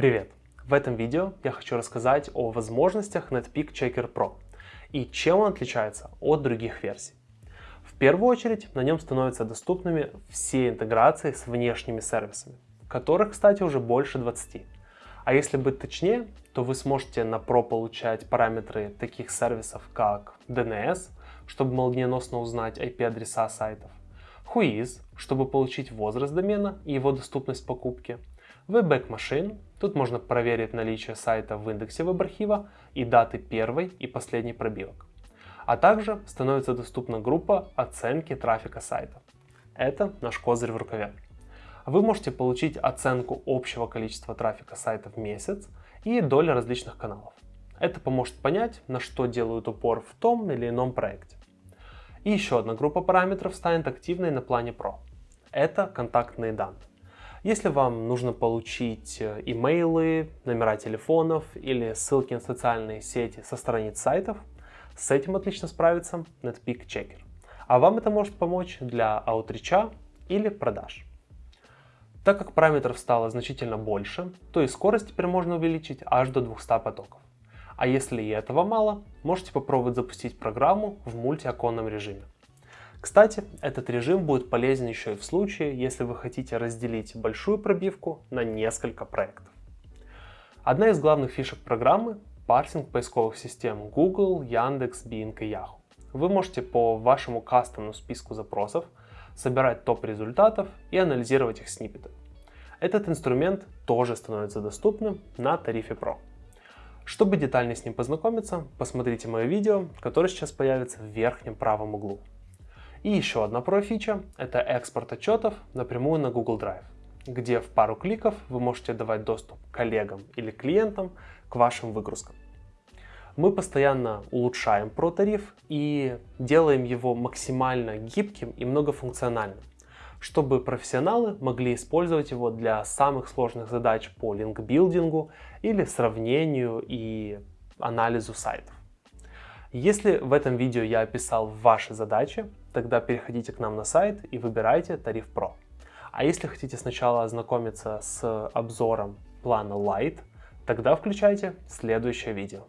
Привет! В этом видео я хочу рассказать о возможностях Netpeak Checker Pro и чем он отличается от других версий. В первую очередь на нем становятся доступными все интеграции с внешними сервисами, которых, кстати, уже больше 20. А если быть точнее, то вы сможете на Pro получать параметры таких сервисов, как DNS, чтобы молниеносно узнать IP-адреса сайтов, Whois, чтобы получить возраст домена и его доступность покупки, Webback Machine, тут можно проверить наличие сайта в индексе веб-архива и даты первой и последней пробивок. А также становится доступна группа оценки трафика сайта. Это наш козырь в рукаве. Вы можете получить оценку общего количества трафика сайта в месяц и доли различных каналов. Это поможет понять, на что делают упор в том или ином проекте. И еще одна группа параметров станет активной на плане Pro. Это контактные данные. Если вам нужно получить э, имейлы, номера телефонов или ссылки на социальные сети со страниц сайтов, с этим отлично справится NetPeak Checker. А вам это может помочь для аутрича или продаж. Так как параметров стало значительно больше, то и скорость теперь можно увеличить аж до 200 потоков. А если и этого мало, можете попробовать запустить программу в мультиоконном режиме. Кстати, этот режим будет полезен еще и в случае, если вы хотите разделить большую пробивку на несколько проектов. Одна из главных фишек программы – парсинг поисковых систем Google, Яндекс, Bing и Yahoo. Вы можете по вашему кастомному списку запросов собирать топ результатов и анализировать их сниппеты. Этот инструмент тоже становится доступным на тарифе Pro. Чтобы детальнее с ним познакомиться, посмотрите мое видео, которое сейчас появится в верхнем правом углу. И еще одна про-фича – это экспорт отчетов напрямую на Google Drive, где в пару кликов вы можете давать доступ коллегам или клиентам к вашим выгрузкам. Мы постоянно улучшаем про-тариф и делаем его максимально гибким и многофункциональным, чтобы профессионалы могли использовать его для самых сложных задач по линкбилдингу или сравнению и анализу сайтов. Если в этом видео я описал ваши задачи, тогда переходите к нам на сайт и выбирайте тариф Pro. А если хотите сначала ознакомиться с обзором плана Lite, тогда включайте следующее видео.